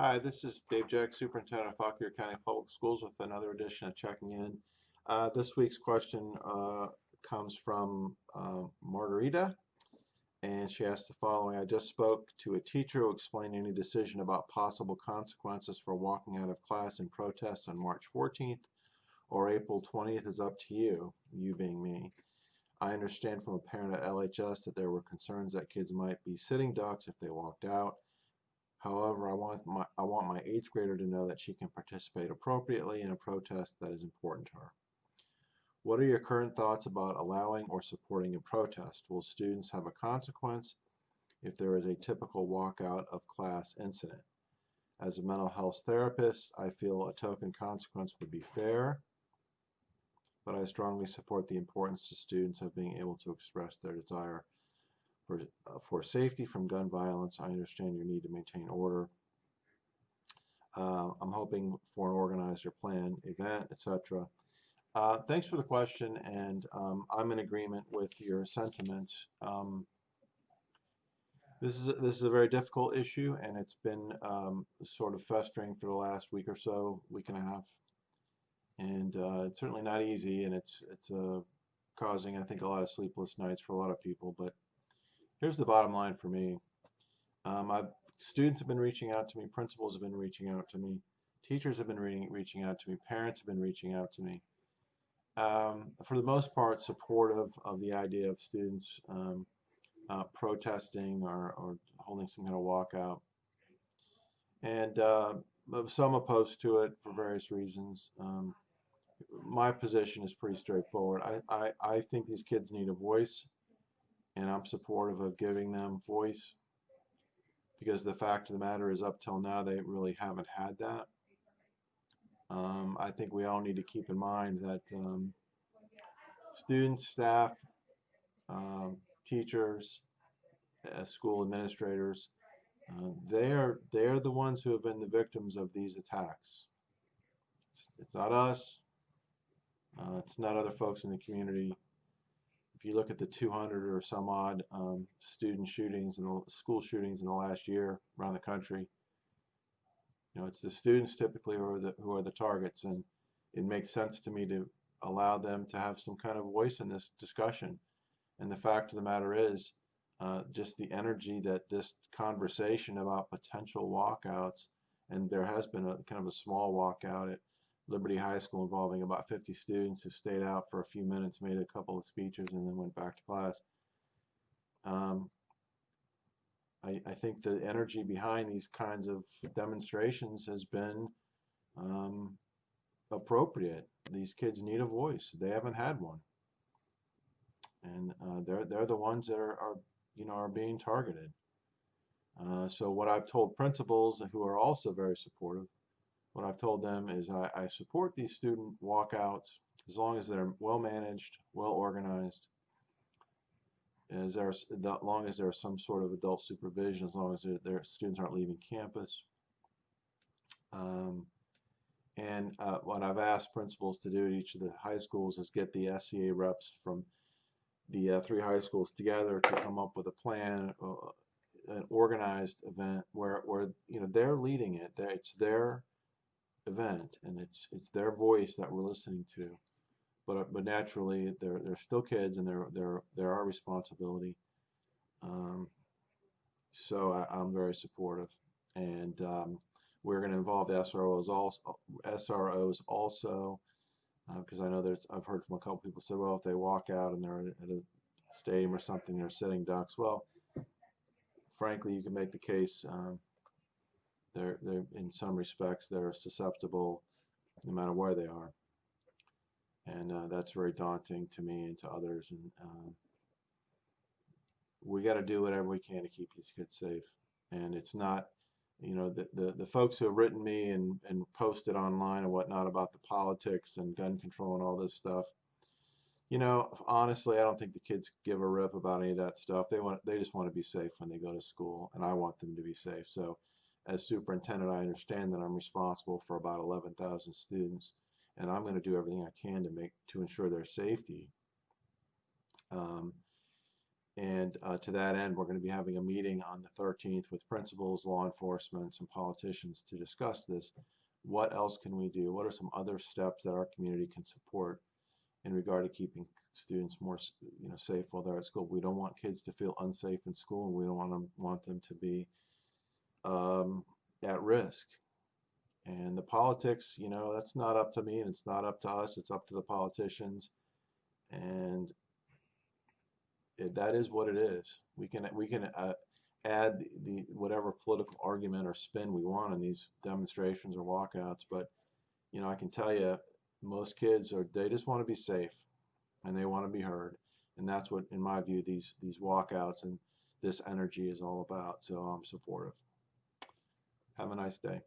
Hi, this is Dave Jeck, Superintendent of Fauquier County Public Schools with another edition of Checking In. Uh, this week's question uh, comes from uh, Margarita, and she asked the following. I just spoke to a teacher who explained any decision about possible consequences for walking out of class in protest on March 14th or April 20th is up to you, you being me. I understand from a parent at LHS that there were concerns that kids might be sitting ducks if they walked out. However, I want my I want my eighth grader to know that she can participate appropriately in a protest that is important to her. What are your current thoughts about allowing or supporting a protest? Will students have a consequence if there is a typical walkout of class incident? As a mental health therapist, I feel a token consequence would be fair, but I strongly support the importance to students of being able to express their desire for, uh, for safety from gun violence. I understand your need to maintain order. Uh, I'm hoping for an organizer plan, event, etc. Uh, thanks for the question, and um, I'm in agreement with your sentiments. Um, this is a, this is a very difficult issue, and it's been um, sort of festering for the last week or so, week and a half, and uh, it's certainly not easy, and it's it's uh, causing, I think, a lot of sleepless nights for a lot of people. But here's the bottom line for me. Um, I've, students have been reaching out to me, principals have been reaching out to me, teachers have been reading, reaching out to me, parents have been reaching out to me. Um, for the most part, supportive of the idea of students um, uh, protesting or, or, holding some kind of walkout. And uh, some opposed to it for various reasons. Um, my position is pretty straightforward. I, I, I think these kids need a voice and I'm supportive of giving them voice because the fact of the matter is up till now they really haven't had that. Um, I think we all need to keep in mind that um, students, staff, um, teachers, uh, school administrators, uh, they're they're the ones who have been the victims of these attacks. It's, it's not us. Uh, it's not other folks in the community if you look at the 200 or some odd um, student shootings and school shootings in the last year around the country, you know, it's the students typically who are the who are the targets, and it makes sense to me to allow them to have some kind of voice in this discussion. And the fact of the matter is, uh, just the energy that this conversation about potential walkouts, and there has been a kind of a small walkout at Liberty High School involving about 50 students who stayed out for a few minutes, made a couple of speeches, and then went back to class. Um, I, I, think the energy behind these kinds of demonstrations has been um, appropriate. These kids need a voice. They haven't had one, and uh, they're they're the ones that are, are you know are being targeted. Uh, so what I've told principals who are also very supportive what I've told them is I, I support these student walkouts as long as they're well managed, well organized, as there's as long as there's some sort of adult supervision, as long as their students aren't leaving campus. Um, and uh, what I've asked principals to do at each of the high schools is get the SEA reps from the uh, three high schools together to come up with a plan, uh, an organized event where, where you know they're leading it. It's their event, and it's it's their voice that we're listening to. But but naturally, they're they're still kids, and they're they're they're our responsibility. Um, so I, am very supportive, and um, we're going to involve SROs also. SROs also, because uh, I know there's I've heard from a couple people say, well, if they walk out and they're at a stadium or something, they're sitting ducks. Well, frankly, you can make the case. Um, they're, they're in some respects they're susceptible no matter where they are. And uh, that's very daunting to me and to others and um, we got to do whatever we can to keep these kids safe. And it's not you know the, the, the folks who have written me and, and posted online and whatnot about the politics and gun control and all this stuff you know honestly I don't think the kids give a rip about any of that stuff. They want they just want to be safe when they go to school and I want them to be safe. So as superintendent, I understand that I'm responsible for about 11,000 students, and I'm going to do everything I can to make to ensure their safety. Um, And uh, to that end, we're going to be having a meeting on the 13th with principals, law enforcement, and politicians to discuss this. What else can we do? What are some other steps that our community can support in regard to keeping students more, you know, safe while they're at school? We don't want kids to feel unsafe in school, and we don't want them want them to be um, at risk. And the politics, you know, that's not up to me, and it's not up to us. It's up to the politicians, and it, that is what it is. We can we can uh, add the, whatever political argument or spin we want on these demonstrations or walkouts, but you know I can tell you most kids are they just want to be safe and they want to be heard, and that's what in my view these these walkouts and this energy is all about. So I'm supportive. Have a nice day.